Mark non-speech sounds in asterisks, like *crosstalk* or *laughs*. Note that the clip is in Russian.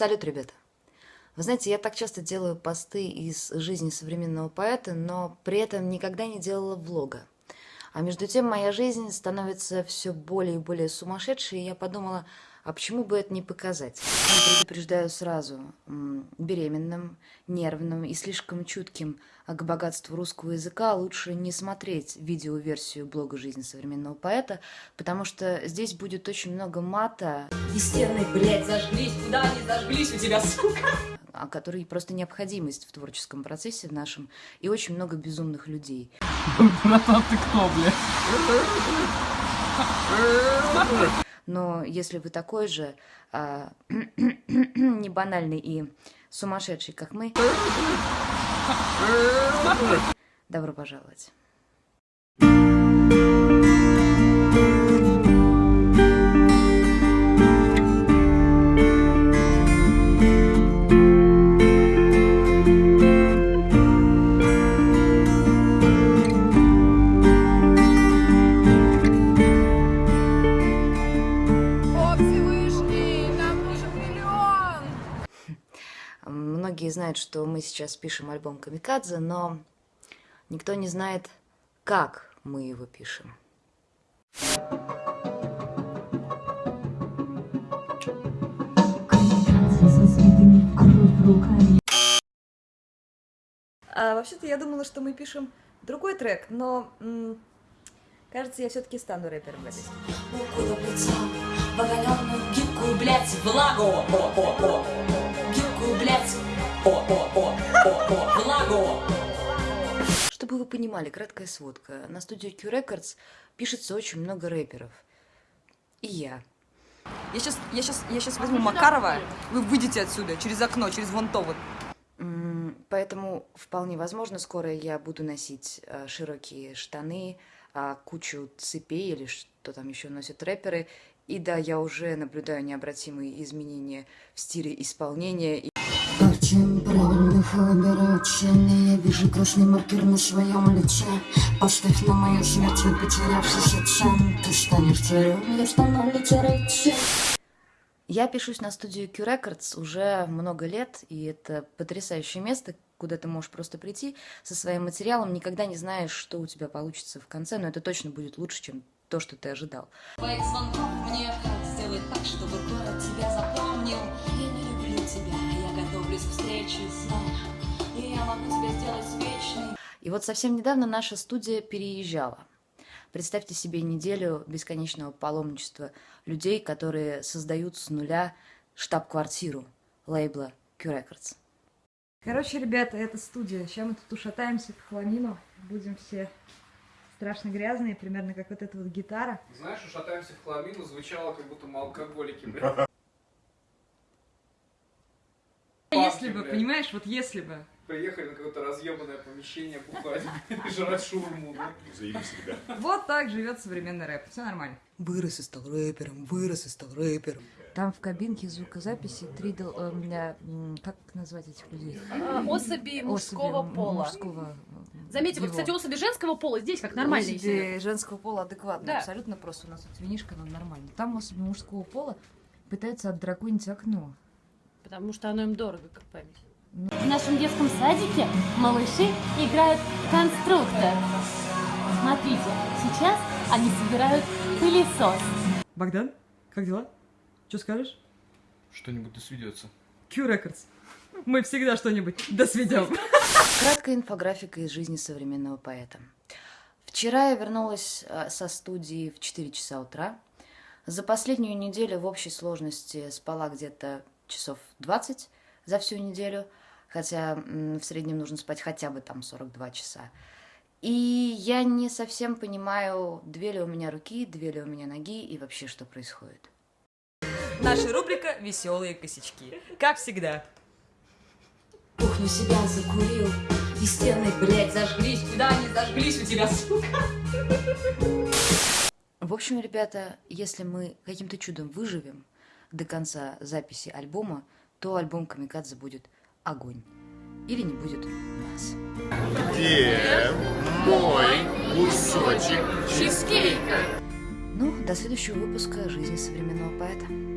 Салют, ребята! Вы знаете, я так часто делаю посты из жизни современного поэта, но при этом никогда не делала влога. А между тем моя жизнь становится все более и более сумасшедшей, и я подумала, а почему бы это не показать? Я предупреждаю сразу, беременным, нервным и слишком чутким к богатству русского языка лучше не смотреть видеоверсию блога «Жизнь современного поэта», потому что здесь будет очень много мата. И стены, блядь, зажглись, куда они зажглись у тебя, сука? А который просто необходимость в творческом процессе в нашем, и очень много безумных людей. Братан, ты кто, блядь? *laughs* Но если вы такой же а, *clears throat* не банальный и сумасшедший, как мы, добро пожаловать. Многие знают, что мы сейчас пишем альбом «Камикадзе», но никто не знает, как мы его пишем. А, Вообще-то я думала, что мы пишем другой трек, но кажется, я все-таки стану рэпером в этой в оголенную гибкую, блядь, влагу. Чтобы вы понимали, краткая сводка. На студии Q Records пишется очень много рэперов. И я. Я сейчас, я сейчас, я сейчас возьму Макарова, вы выйдете отсюда, через окно, через вон то вот. Поэтому вполне возможно, скоро я буду носить э, широкие штаны, э, кучу цепей или что там еще носят рэперы. И да, я уже наблюдаю необратимые изменения в стиле исполнения. Правильных выбираю Я вижу красный маркер на своем лице Поставь на мою смерть, вы потерявшийся цен Ты станешь царем, я стану литературой я пишусь на студию Q Records уже много лет, и это потрясающее место, куда ты можешь просто прийти со своим материалом, никогда не знаешь, что у тебя получится в конце, но это точно будет лучше, чем то, что ты ожидал. Твоих звонков мне сделай так, чтобы город тебя запомнил. И вот совсем недавно наша студия переезжала. Представьте себе неделю бесконечного паломничества людей, которые создают с нуля штаб-квартиру лейбла Q Records. Короче, ребята, это студия. Сейчас мы тут ушатаемся по хламину. Будем все страшно грязные, примерно как вот эта вот гитара. Знаешь, ушатаемся в хламину звучало, как будто мы алкоголики, блядь. Если бы, понимаешь, вот если бы приехали на какое-то разъебанное помещение бухать *laughs* и жрать шурму, да? Заебись, ребят. Вот так живет современный рэп. Все нормально. Вырос и стал рэпером, вырос и стал рэпером. Там в кабинке звукозаписи три, э, меня, как назвать этих людей? А, особи мужского особи пола. Мужского, э, Заметьте, вот, кстати, особи женского пола здесь как нормальные. Особи женского пола адекватно, да. абсолютно просто. У нас тут винишка, но нормально. Там особи мужского пола пытаются отдраконить окно. Потому что оно им дорого, как память. В нашем детском садике малыши играют в конструктор. Смотрите, сейчас они собирают пылесос. Богдан, как дела? Что скажешь? Что-нибудь досведется. Q Records. Мы всегда что-нибудь досведем. Краткая инфографика из жизни современного поэта. Вчера я вернулась а, со студии в 4 часа утра. За последнюю неделю в общей сложности спала где-то часов 20 за всю неделю – хотя в среднем нужно спать хотя бы там 42 часа. И я не совсем понимаю, две ли у меня руки, две ли у меня ноги и вообще что происходит. Наша рубрика «Веселые косячки». Как всегда. Кухню себя закурил, и стены, блядь, зажглись. Куда они зажглись у тебя, сука? В общем, ребята, если мы каким-то чудом выживем до конца записи альбома, то альбом «Камикадзе» будет огонь. Или не будет нас. Где мой кусочек чизкейка? Ну, до следующего выпуска «Жизни современного поэта».